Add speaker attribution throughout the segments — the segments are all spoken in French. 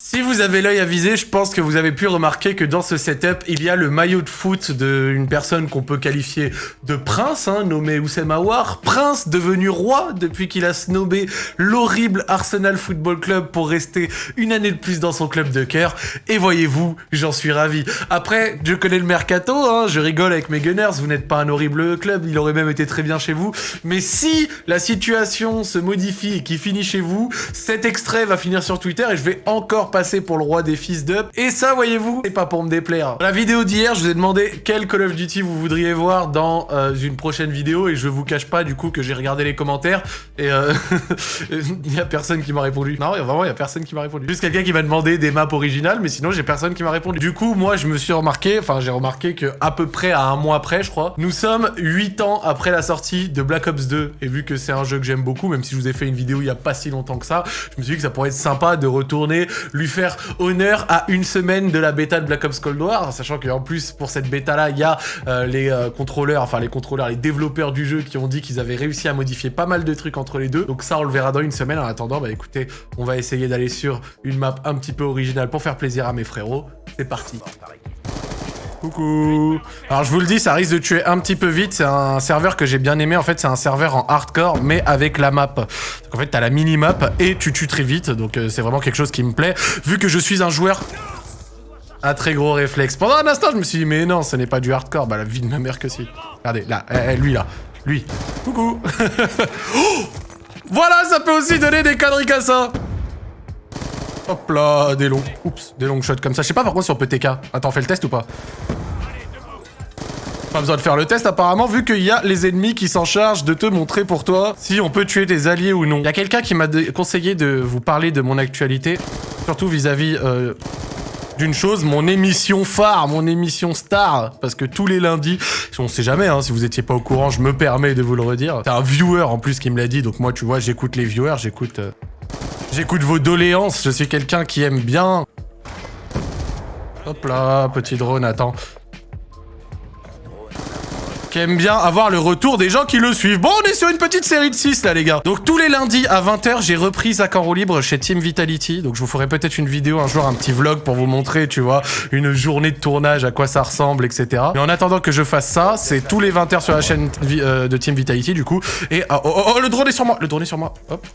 Speaker 1: Si vous avez l'œil avisé, je pense que vous avez pu remarquer que dans ce setup, il y a le maillot de foot d'une personne qu'on peut qualifier de prince, hein, nommé Oussem Aouar. Prince devenu roi depuis qu'il a snobé l'horrible Arsenal Football Club pour rester une année de plus dans son club de cœur. Et voyez-vous, j'en suis ravi. Après, je connais le mercato, hein, je rigole avec mes Gunners, vous n'êtes pas un horrible club, il aurait même été très bien chez vous. Mais si la situation se modifie et qu'il finit chez vous, cet extrait va finir sur Twitter et je vais encore passer pour le roi des fils d'up. Et ça, voyez-vous, c'est pas pour me déplaire. Dans la vidéo d'hier, je vous ai demandé quel Call of Duty vous voudriez voir dans euh, une prochaine vidéo et je vous cache pas du coup que j'ai regardé les commentaires et euh, il y a personne qui m'a répondu. Non, vraiment, il y a personne qui m'a répondu. Juste quelqu'un qui m'a demandé des maps originales, mais sinon, j'ai personne qui m'a répondu. Du coup, moi, je me suis remarqué, enfin, j'ai remarqué que à peu près à un mois après, je crois, nous sommes 8 ans après la sortie de Black Ops 2 et vu que c'est un jeu que j'aime beaucoup, même si je vous ai fait une vidéo il y a pas si longtemps que ça, je me suis dit que ça pourrait être sympa de retourner lui faire honneur à une semaine de la bêta de Black Ops Cold War, sachant qu'en plus, pour cette bêta-là, il y a euh, les euh, contrôleurs, enfin les contrôleurs, les développeurs du jeu qui ont dit qu'ils avaient réussi à modifier pas mal de trucs entre les deux. Donc ça, on le verra dans une semaine. En attendant, bah écoutez, on va essayer d'aller sur une map un petit peu originale pour faire plaisir à mes frérots. C'est parti. Coucou. Alors je vous le dis, ça risque de tuer un petit peu vite, c'est un serveur que j'ai bien aimé, en fait c'est un serveur en hardcore, mais avec la map. Donc en fait t'as la mini-map et tu tues très vite, donc euh, c'est vraiment quelque chose qui me plaît, vu que je suis un joueur à très gros réflexe. Pendant un instant je me suis dit, mais non, ce n'est pas du hardcore, bah la vie de ma mère que si. Regardez, là, eh, eh, lui là, lui. Coucou. Oh! Voilà, ça peut aussi donner des ça Hop là, des longs... Oups, des longs shots comme ça. Je sais pas par contre si on. Attends, on fait le test ou pas Pas besoin de faire le test apparemment, vu qu'il y a les ennemis qui s'en chargent de te montrer pour toi si on peut tuer tes alliés ou non. Il y a quelqu'un qui m'a conseillé de vous parler de mon actualité, surtout vis-à-vis... euh, d'une chose, mon émission phare, mon émission star, parce que tous les lundis, on sait jamais, hein, si vous étiez pas au courant, je me permets de vous le redire. C'est un viewer en plus qui me l'a dit, donc moi, tu vois, j'écoute les viewers, j'écoute... euh, J'écoute vos doléances, je suis quelqu'un qui aime bien... Hop là, petit drone, attends. Qui aime bien avoir le retour des gens qui le suivent. Bon, on est sur une petite série de 6 là, les gars. Donc tous les lundis à 20h, j'ai repris Zach en roue libre chez Team Vitality. Donc je vous ferai peut-être une vidéo un jour, un petit vlog pour vous montrer, tu vois, une journée de tournage, à quoi ça ressemble, etc. Mais en attendant que je fasse ça, c'est tous les 20h sur la chaîne euh, de Team Vitality, du coup. Et... ah, oh, oh, oh, le drone est sur moi Le drone est sur moi. Hop.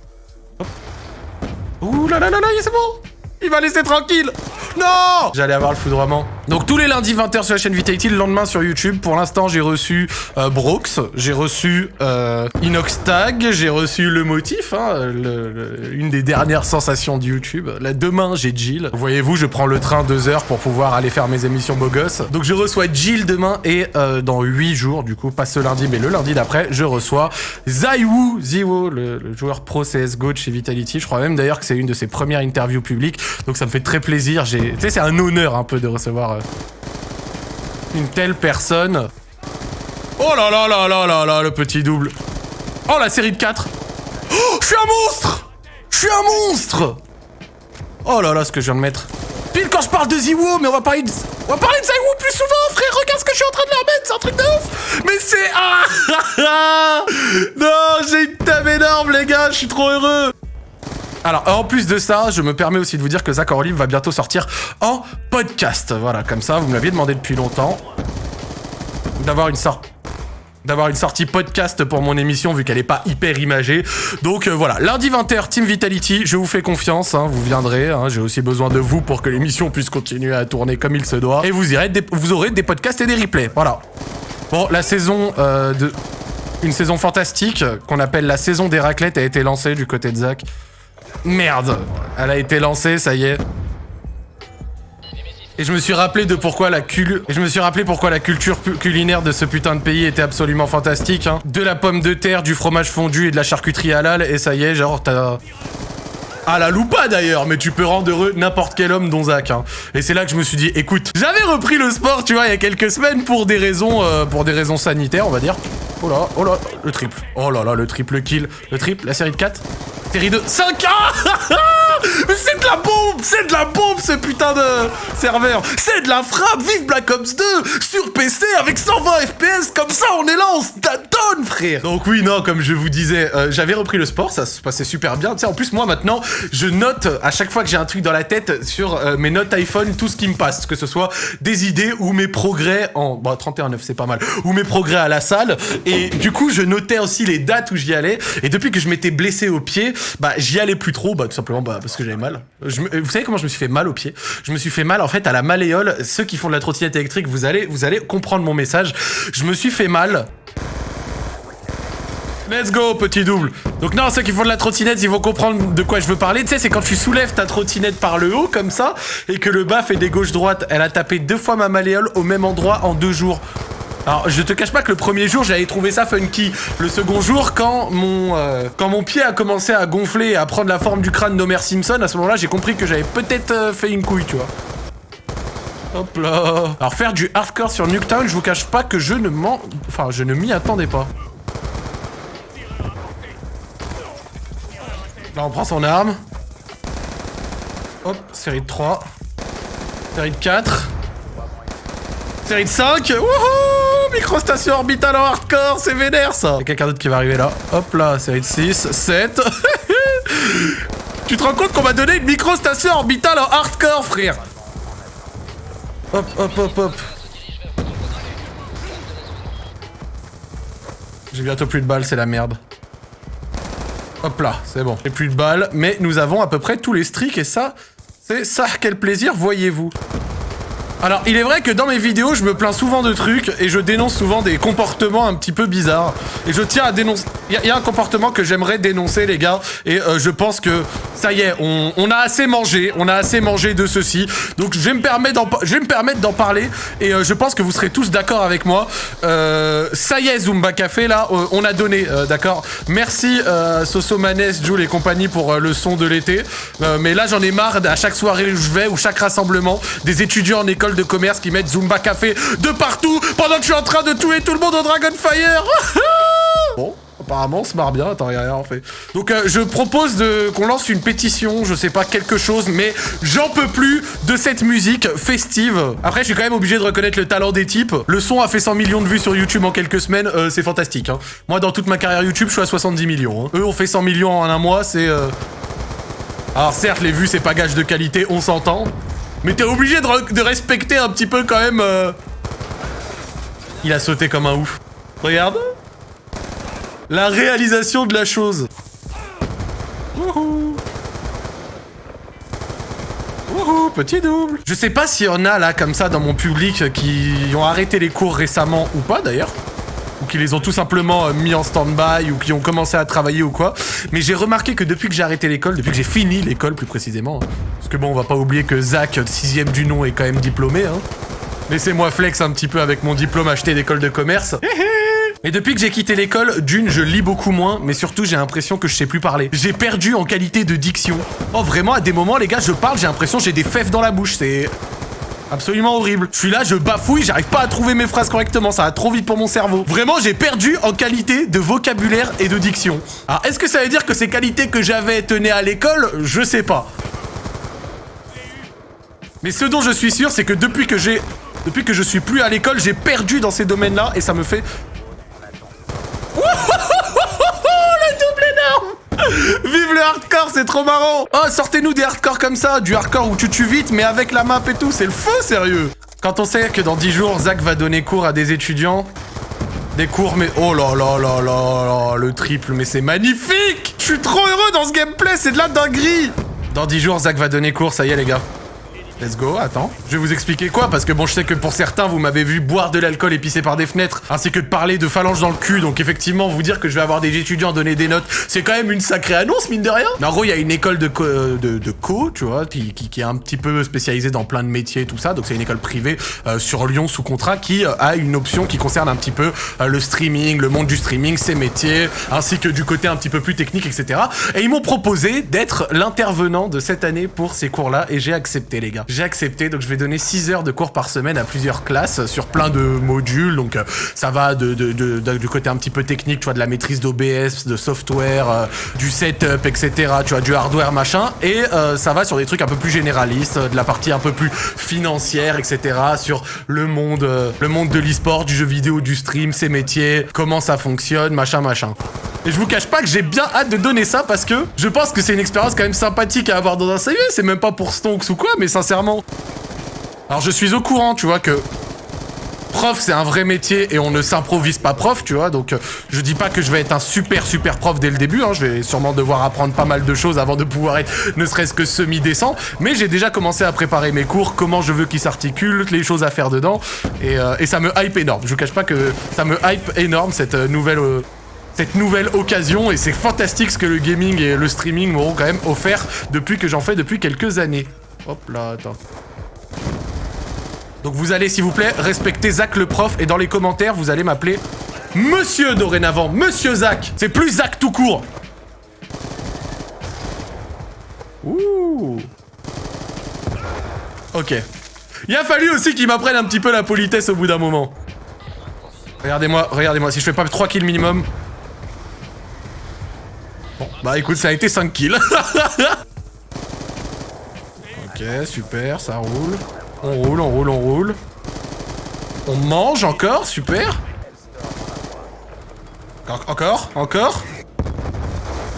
Speaker 1: Ouh là là là là, c'est bon. Il va laisser tranquille. Non. J'allais avoir le foudroiement. Donc tous les lundis 20h sur la chaîne Vitality, le lendemain sur YouTube. Pour l'instant, j'ai reçu euh, Brox, j'ai reçu euh, Inoxtag, j'ai reçu Le Motif, hein, le- le- une des dernières sensations de YouTube. Là, demain, j'ai Jill. Voyez-vous, je prends le train deux heures pour pouvoir aller faire mes émissions beau gosse. Donc je reçois Jill demain et euh, dans 8 jours, du coup, pas ce lundi, mais le lundi d'après, je reçois Zaiwu Ziwo, le, le joueur pro CSGO de chez Vitality. Je crois même d'ailleurs que c'est une de ses premières interviews publiques. Donc ça me fait très plaisir. Tu sais, c'est un honneur un peu de recevoir euh, une telle personne. Oh là là là là là là, le petit double. Oh, la série de 4. Oh, je suis un monstre Je suis un monstre Oh là là, ce que je viens de mettre. Pile quand je parle de Ziwo, mais on va parler de... On va parler de Ziwo plus souvent, frère Regarde ce que je suis en train de leur mettre, c'est un truc de ouf Mais c'est... Ah Non, j'ai une table énorme, les gars, je suis trop heureux alors, en plus de ça, je me permets aussi de vous dire que Zach Orlive va bientôt sortir en podcast. Voilà, comme ça, vous me l'aviez demandé depuis longtemps. D'avoir une d'avoir une sortie podcast pour mon émission vu qu'elle est pas hyper imagée. Donc euh, voilà, lundi 20h, Team Vitality, je vous fais confiance, hein, vous viendrez, hein, j'ai aussi besoin de vous pour que l'émission puisse continuer à tourner comme il se doit. Et vous, irez vous aurez des podcasts et des replays, voilà. Bon, la saison euh, de... Une saison fantastique qu'on appelle la saison des raclettes a été lancée du côté de Zach. Merde, elle a été lancée, ça y est. Et je me suis rappelé de pourquoi la cul... Je me suis rappelé pourquoi la culture culinaire de ce putain de pays était absolument fantastique. Hein. De la pomme de terre, du fromage fondu et de la charcuterie halal. Et ça y est, genre t'as... À la loupa d'ailleurs, mais tu peux rendre heureux n'importe quel homme dont Zach. Hein. Et c'est là que je me suis dit, écoute, j'avais repris le sport, tu vois, il y a quelques semaines pour des raisons, euh, pour des raisons sanitaires, on va dire. Oh là, oh là, le triple. Oh là là, le triple kill. Le triple, la série de 4 Série de 5 Ah Mais c'est de la bombe C'est de la bombe, ce putain de serveur C'est de la frappe Vive Black Ops 2 Sur PC, avec 120 FPS, comme ça, on est là, on se frère Donc oui, non, comme je vous disais, euh, j'avais repris le sport, ça se passait super bien. En plus, moi, maintenant, je note à chaque fois que j'ai un truc dans la tête sur euh, mes notes iPhone, tout ce qui me passe, que ce soit des idées ou mes progrès en... Bon, 31,9, c'est pas mal. Ou mes progrès à la salle. Et du coup, je notais aussi les dates où j'y allais. Et depuis que je m'étais blessé au pied, bah, j'y allais plus trop, bah, tout simplement bah, que j'avais mal. Vous savez comment je me suis fait mal au pied? Je me suis fait mal, en fait, à la malléole. Ceux qui font de la trottinette électrique, vous allez, vous allez comprendre mon message. Je me suis fait mal Let's go, petit double. Donc non, ceux qui font de la trottinette, ils vont comprendre de quoi je veux parler. Tu sais, c'est quand tu soulèves ta trottinette par le haut, comme ça, et que le bas fait des gauches-droites. Elle a tapé deux fois ma malléole au même endroit en deux jours. Alors, je te cache pas que le premier jour, j'avais trouvé ça funky. Le second jour, quand mon, euh, quand mon pied a commencé à gonfler et à prendre la forme du crâne d'Homer Simpson, à ce moment-là, j'ai compris que j'avais peut-être euh, fait une couille, tu vois. Hop là. Alors, faire du hardcore sur Nuketown, je vous cache pas que je ne m'en... Enfin, je ne m'y attendais pas. Là, on prend son arme. Hop, série de 3. Série de 4. Série de 5. Wouhou Microstation orbitale en hardcore, c'est vénère ça Y'a quelqu'un d'autre qui va arriver là. Hop là, série de 6, 7. tu te rends compte qu'on m'a donné une microstation orbitale en hardcore, frère? Hop, hop, hop, hop. J'ai bientôt plus de balles, c'est la merde. Hop là, c'est bon. J'ai plus de balles, mais nous avons à peu près tous les streaks et ça, c'est ça, quel plaisir, voyez-vous. Alors, il est vrai que dans mes vidéos, je me plains souvent de trucs et je dénonce souvent des comportements un petit peu bizarres. Et je tiens à dénoncer... Il y, y a un comportement que j'aimerais dénoncer, les gars, et euh, je pense que ça y est, on, on a assez mangé, on a assez mangé de ceci. Donc, je vais me permettre d'en, parler et euh, je pense que vous serez tous d'accord avec moi. Euh, ça y est, Zumba Café, là, euh, on a donné, euh, d'accord Merci, euh, Soso Manes, Jules et compagnie pour le son de l'été. Mais là, j'en ai marre à chaque soirée où je vais ou chaque rassemblement des étudiants en école de commerce qui mettent Zumba Café de partout pendant que je suis en train de tuer tout le monde au Dragonfire. bon. Apparemment, on se marre bien. Attends, a rien en fait. Donc, euh, je propose de qu'on lance une pétition, je sais pas, quelque chose, mais j'en peux plus de cette musique festive. Après, je suis quand même obligé de reconnaître le talent des types. Le son a fait 100 millions de vues sur YouTube en quelques semaines, euh, c'est fantastique. hein. Moi, dans toute ma carrière YouTube, je suis à 70 millions. hein. Eux ont fait 100 millions en un mois, c'est... euh, Alors certes, les vues, c'est pas gage de qualité, on s'entend. Mais t'es obligé de, re- de respecter un petit peu quand même... Il a sauté comme un ouf. Regarde. La réalisation de la chose. Wouhou. Wouhou, petit double. Je sais pas s'il y en a là comme ça dans mon public qui ont arrêté les cours récemment ou pas d'ailleurs. Ou qui les ont tout simplement euh, mis en stand-by ou qui ont commencé à travailler ou quoi. Mais j'ai remarqué que depuis que j'ai arrêté l'école, depuis que j'ai fini l'école plus précisément, hein, parce que bon, on va pas oublier que Zach, sixième du nom, est quand même diplômé. Hein. Laissez-moi flex un petit peu avec mon diplôme acheté d'école de commerce. Et depuis que j'ai quitté l'école, d'une, je lis beaucoup moins, mais surtout j'ai l'impression que je sais plus parler. J'ai perdu en qualité de diction. Oh vraiment, à des moments, les gars, je parle, j'ai l'impression que j'ai des fèves dans la bouche. C'est absolument horrible. Je suis là, je bafouille, j'arrive pas à trouver mes phrases correctement, ça va trop vite pour mon cerveau. Vraiment, j'ai perdu en qualité de vocabulaire et de diction. Alors, est-ce que ça veut dire que ces qualités que j'avais tenaient à l'école? Je sais pas. Mais ce dont je suis sûr, c'est que depuis que j'ai... Depuis que je suis plus à l'école, j'ai perdu dans ces domaines-là et ça me fait... le double énorme Vive le hardcore, c'est trop marrant. Oh, sortez-nous des hardcore comme ça, du hardcore où tu tues vite, mais avec la map et tout, c'est le feu, sérieux. Quand on sait que dans 10 jours, Zach va donner cours à des étudiants, des cours, mais... Oh là là là là là, le triple, mais c'est magnifique. Je suis trop heureux dans ce gameplay, c'est de la dinguerie. Dans 10 jours, Zach va donner cours, ça y est les gars. Let's go, attends. Je vais vous expliquer quoi, parce que bon, je sais que pour certains, vous m'avez vu boire de l'alcool et pisser par des fenêtres, ainsi que de parler de phalanges dans le cul, donc effectivement, vous dire que je vais avoir des étudiants donner des notes, c'est quand même une sacrée annonce, mine de rien. Mais en gros, il y a une école de co, euh, de, de co tu vois, qui, qui, qui est un petit peu spécialisée dans plein de métiers et tout ça, donc c'est une école privée euh, sur Lyon sous contrat qui euh, a une option qui concerne un petit peu euh, le streaming, le monde du streaming, ses métiers, ainsi que du côté un petit peu plus technique, etc. Et ils m'ont proposé d'être l'intervenant de cette année pour ces cours-là, et j'ai accepté, les gars. J'ai accepté. Donc je vais donner 6 heures de cours par semaine à plusieurs classes sur plein de modules. Donc euh, ça va de, du côté un petit peu technique, tu vois, de la maîtrise d'OBS, de software, euh, du setup, etc. Tu vois, du hardware, machin. Et euh, ça va sur des trucs un peu plus généralistes, de la partie un peu plus financière, etc. Sur le monde, le monde de l'e-sport, du jeu vidéo, du stream, ses métiers, comment ça fonctionne, machin, machin. Et je vous cache pas que j'ai bien hâte de donner ça parce que je pense que c'est une expérience quand même sympathique à avoir dans un CV. C'est même pas pour Stonks ou quoi, mais sincèrement. Alors je suis au courant, tu vois, que prof c'est un vrai métier et on ne s'improvise pas prof, tu vois. Donc euh, je dis pas que je vais être un super super prof dès le début. hein, je vais sûrement devoir apprendre pas mal de choses avant de pouvoir être ne serait-ce que semi-décent. Mais j'ai déjà commencé à préparer mes cours, comment je veux qu'ils s'articulent, les choses à faire dedans. Et, euh, ça me hype énorme. Je vous cache pas que ça me hype énorme cette euh, nouvelle... cette nouvelle occasion et c'est fantastique ce que le gaming et le streaming m'auront quand même offert depuis que j'en fais depuis quelques années. Hop là, attends. Donc vous allez s'il vous plaît respecter Zach le prof et dans les commentaires vous allez m'appeler Monsieur dorénavant, Monsieur Zach. C'est plus Zach tout court. Ouh. Ok. Il a fallu aussi qu'il m'apprenne un petit peu la politesse au bout d'un moment. Regardez-moi, regardez-moi, si je fais pas 3 kills minimum, Bon, bah écoute, ça a été 5 kills. super, ça roule. On roule, on roule, on roule. On mange encore, super. En- Encore, encore.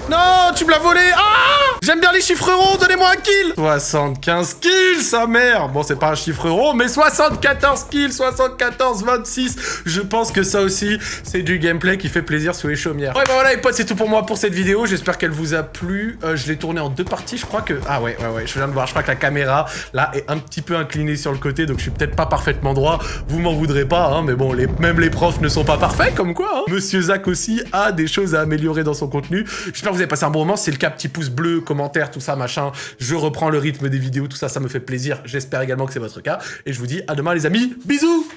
Speaker 1: Non, tu me l'as volé Ah J'aime bien les chiffres ronds, donnez-moi un kill 75 kills, sa mère Bon, c'est pas un chiffre rond, mais 74 kills, 74, 26 Je pense que ça aussi, c'est du gameplay qui fait plaisir sous les chaumières. Ouais, bah voilà les potes, c'est tout pour moi pour cette vidéo. J'espère qu'elle vous a plu. Euh, je l'ai tournée en deux parties, je crois que... Ah ouais, ouais, ouais, je viens de voir. Je crois que la caméra, là, est un petit peu inclinée sur le côté, donc je suis peut-être pas parfaitement droit. Vous m'en voudrez pas, hein, mais bon, même les profs ne sont pas parfaits, comme quoi. hein. Monsieur Zach aussi a des choses à améliorer dans son contenu. J'espère que vous avez passé un bon moment. Si c'est le cas, petit pouce bleu, tout ça, machin. Je reprends le rythme des vidéos, tout ça, ça me fait plaisir. J'espère également que c'est votre cas. Et je vous dis à demain, les amis. Bisous